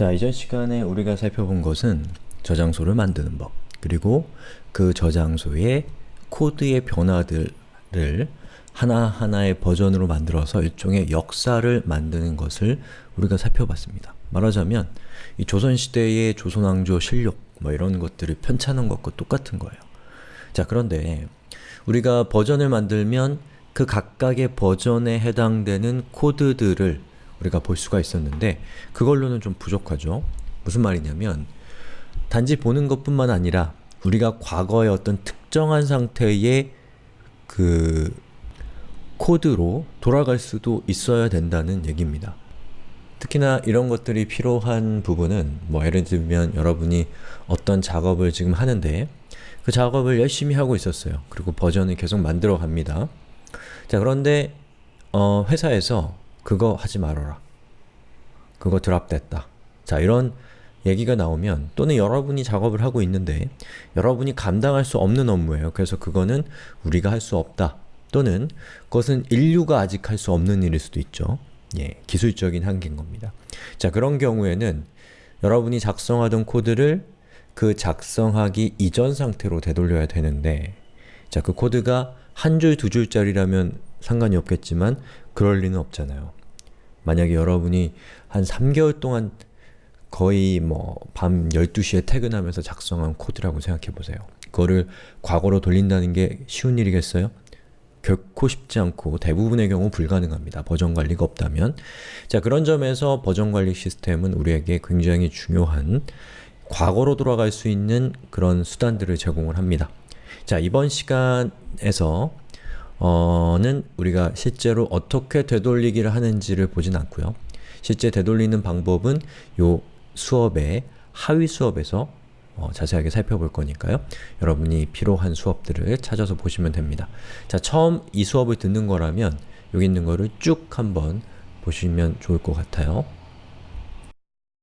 자, 이전 시간에 우리가 살펴본 것은 저장소를 만드는 법 그리고 그 저장소의 코드의 변화들을 하나하나의 버전으로 만들어서 일종의 역사를 만드는 것을 우리가 살펴봤습니다. 말하자면 이 조선시대의 조선왕조 실록 뭐 이런 것들을 편찬한 것과 똑같은 거예요. 자 그런데 우리가 버전을 만들면 그 각각의 버전에 해당되는 코드들을 우리가 볼 수가 있었는데 그걸로는 좀 부족하죠. 무슨 말이냐면 단지 보는 것뿐만 아니라 우리가 과거의 어떤 특정한 상태의 그 코드로 돌아갈 수도 있어야 된다는 얘기입니다. 특히나 이런 것들이 필요한 부분은 뭐 예를 들면 여러분이 어떤 작업을 지금 하는데 그 작업을 열심히 하고 있었어요. 그리고 버전을 계속 만들어 갑니다. 자 그런데 어, 회사에서 그거 하지 말아라. 그거 드랍됐다. 자 이런 얘기가 나오면 또는 여러분이 작업을 하고 있는데 여러분이 감당할 수 없는 업무예요. 그래서 그거는 우리가 할 수 없다. 또는 그것은 인류가 아직 할 수 없는 일일 수도 있죠. 예, 기술적인 한계인 겁니다. 자 그런 경우에는 여러분이 작성하던 코드를 그 작성하기 이전 상태로 되돌려야 되는데 자 그 코드가 한 줄, 두 줄짜리라면 상관이 없겠지만 그럴 리는 없잖아요. 만약에 여러분이 한 3개월 동안 거의 뭐 밤 12시에 퇴근하면서 작성한 코드라고 생각해보세요. 그거를 과거로 돌린다는 게 쉬운 일이겠어요? 결코 쉽지 않고 대부분의 경우 불가능합니다. 버전 관리가 없다면 자 그런 점에서 버전 관리 시스템은 우리에게 굉장히 중요한 과거로 돌아갈 수 있는 그런 수단들을 제공을 합니다. 자 이번 시간에서 어, 는 우리가 실제로 어떻게 되돌리기를 하는지를 보진 않고요. 실제 되돌리는 방법은 요 수업의 하위 수업에서 어, 자세하게 살펴볼 거니까요. 여러분이 필요한 수업들을 찾아서 보시면 됩니다. 자, 처음 이 수업을 듣는 거라면 여기 있는 거를 쭉 한번 보시면 좋을 것 같아요.